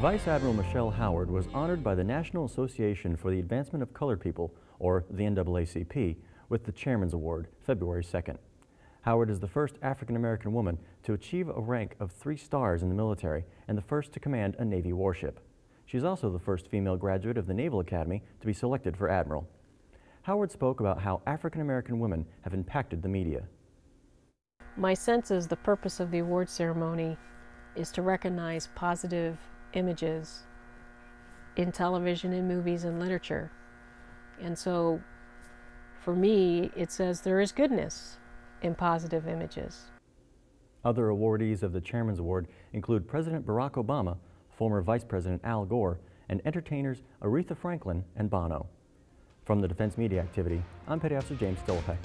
Vice Admiral Michelle Howard was honored by the National Association for the Advancement of Colored People, or the NAACP, with the Chairman's Award, February 2nd. Howard is the first African-American woman to achieve a rank of three stars in the military and the first to command a Navy warship. She is also the first female graduate of the Naval Academy to be selected for Admiral. Howard spoke about how African-American women have impacted the media. My sense is the purpose of the award ceremony is to recognize positive images in television, in movies, and literature. And so for me, it says there is goodness in positive images. Other awardees of the Chairman's Award include President Barack Obama, former Vice President Al Gore, and entertainers Aretha Franklin and Bono. From the Defense Media Activity, I'm Petty Officer James Stolpek.